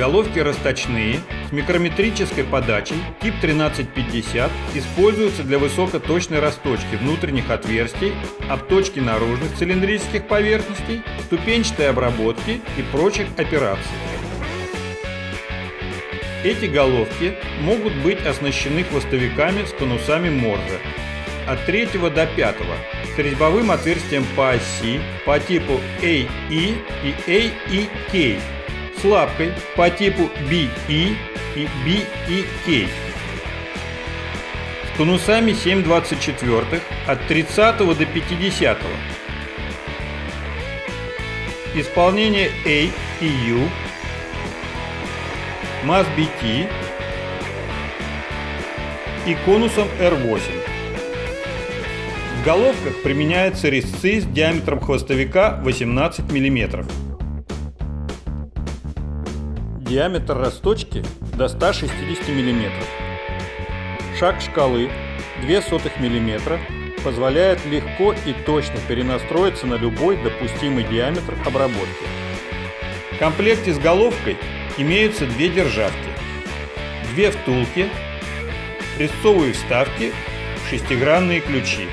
Головки расточные, с микрометрической подачей, тип 1350, используются для высокоточной расточки внутренних отверстий, обточки наружных цилиндрических поверхностей, ступенчатой обработки и прочих операций. Эти головки могут быть оснащены хвостовиками с конусами Морзе от 3 до 5 с резьбовым отверстием по оси по типу AE и AEK с лапкой по типу BE и BEK с конусами 7,24 от 30 до 50 Исполнение A и U. MAS-BT и конусом R8. В головках применяются резцы с диаметром хвостовика 18 мм. Диаметр расточки до 160 мм. Шаг шкалы 0,02 мм позволяет легко и точно перенастроиться на любой допустимый диаметр обработки. В комплекте с головкой имеются две державки, две втулки, резцовые вставки, шестигранные ключи.